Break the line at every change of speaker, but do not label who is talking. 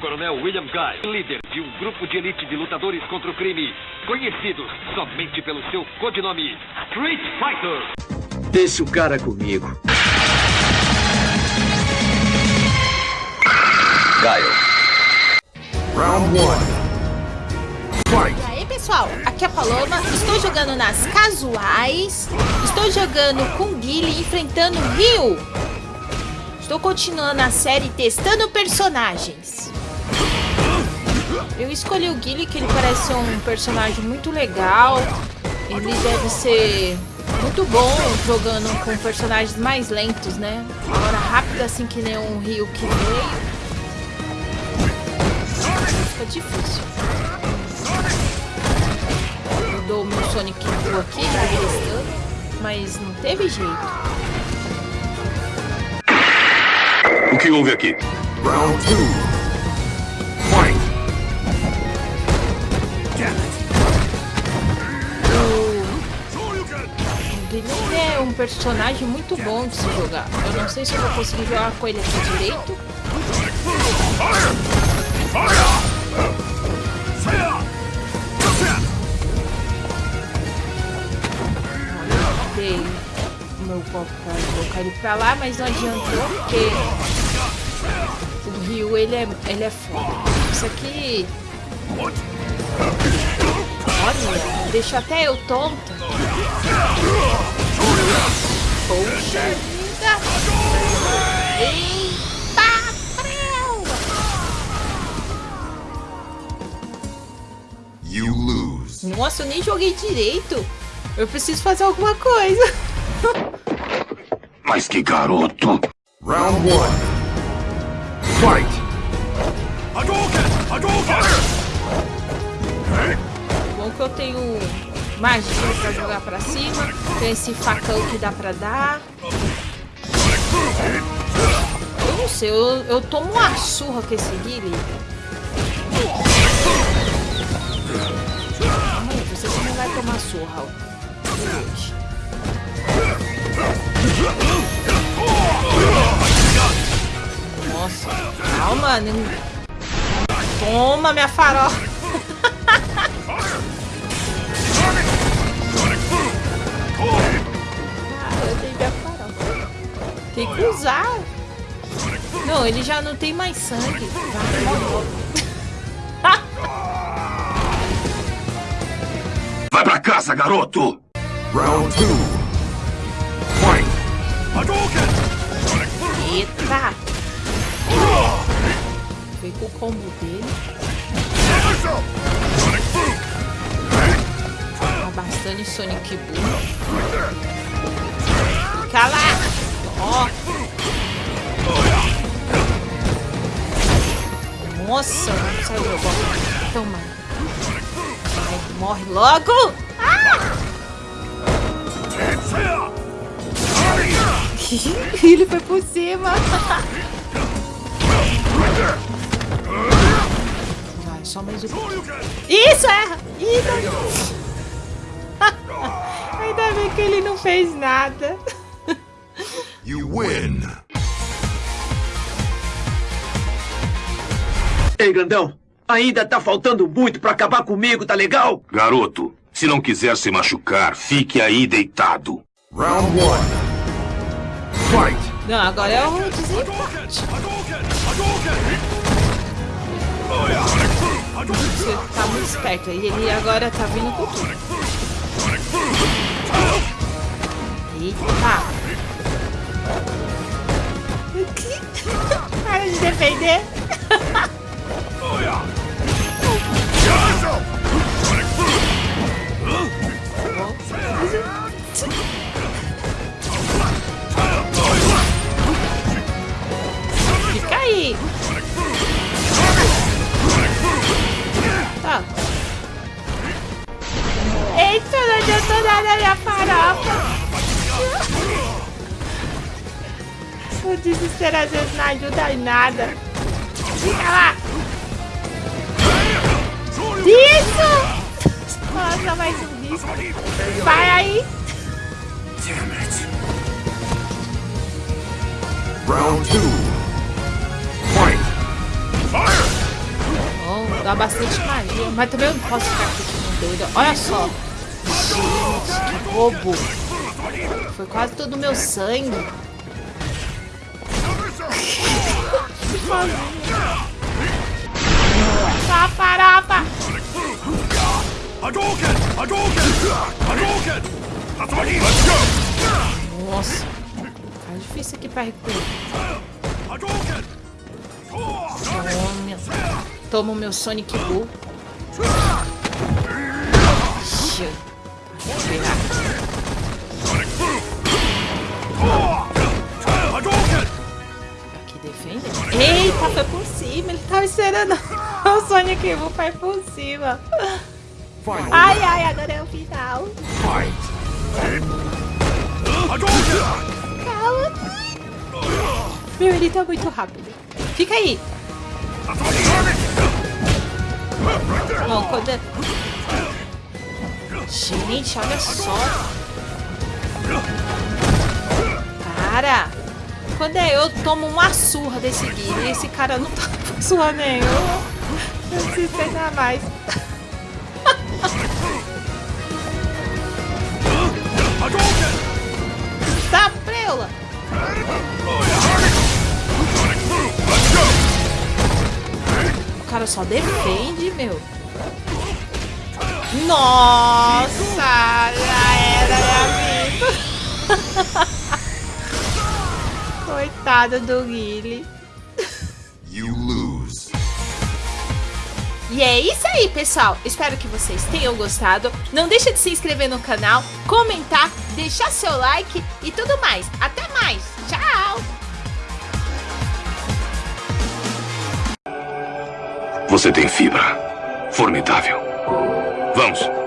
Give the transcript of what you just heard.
Coronel William Guy, líder de um grupo de elite de lutadores contra o crime, conhecidos somente pelo seu codinome Street Fighter.
Deixe o cara comigo.
Gaio.
Round 1. Fight!
E aí, pessoal? Aqui é a Paloma. Estou jogando nas casuais. Estou jogando com Guile enfrentando Ryu. Estou continuando a série testando personagens. Eu escolhi o Guile, que ele parece um personagem muito legal. Ele deve ser muito bom jogando com personagens mais lentos, né? Agora rápido assim que nem um Ryu que veio. Fica difícil. Eu dou o meu Sonic Blue aqui, já mas não teve jeito.
O que houve aqui?
Round 2.
Guilherme é um personagem muito bom de se jogar. Eu não sei se eu vou conseguir jogar com ele aqui direito. Dei o meu copo pra colocar ele pra lá, mas não adiantou porque o Ryu ele é, ele é foda. Isso aqui. Olha, deixa até eu tonta. Poxa vida! Eita, preu!
You lose.
Nossa, eu nem joguei direito. Eu preciso fazer alguma coisa.
Mas que garoto!
Round 1. Fight!
Bom que eu tenho magia pra jogar pra cima. Tem esse facão que dá pra dar. Eu não sei, eu, eu tomo uma surra com esse Guile. Aí, você também vai tomar surra. Nossa, calma. Não... Toma minha farofa. Tem que usar. Não, ele já não tem mais sangue. Vai, morre logo.
Vai pra casa, garoto!
Round 2. Fight!
Eita! Foi com o combo dele. Tá bastante Sonic Boom. Fica lá! Ó! Nossa, não meu golpe. Toma. Morre logo! Ah! Ele foi por cima. Vai, só mais um. Isso, erra! Isso! Ainda bem que ele não fez nada.
You win.
Ei, grandão, ainda tá faltando muito pra acabar comigo, tá legal?
Garoto, se não quiser se machucar, fique aí deitado.
Round 1. Fight!
Não, agora é o desempate. Você tá muito esperto. E ele agora tá vindo com tudo. Eita! Para de defender. Fica aí. Tá. Eita, não adiantou nada minha farofa. O desespero às vezes não ajuda em nada. Fica lá. Isso! Nossa, mais um disco. Vai aí.
Round 2. Fight!
dá bastante magia. Mas também eu não posso ficar aqui como doida. Olha só. Gente, que roubo. Foi quase todo o meu sangue.
Let's go!
Nossa. Tá difícil aqui pra recuperar. Toma. Toma o meu Sonic Bull. Defende. Eita, foi por cima. Ele tava esperando o Sonic Bull foi por cima. Ai, ai, agora é o final. Calma. Meu, ele tá muito rápido. Fica aí. Não, quando... é- Gente, olha só. Cara, quando é eu tomo uma surra desse e esse cara não tá surra nenhuma. Eu preciso treinar mais. Tá, preula. O cara só defende, meu. Nossa, já era, meu amigo. Coitado do Guile.
You lose.
E é isso aí, pessoal. Espero que vocês tenham gostado. Não deixa de se inscrever no canal, comentar, deixar seu like e tudo mais. Até mais. Tchau.
Você tem fibra. Formidável. Vamos.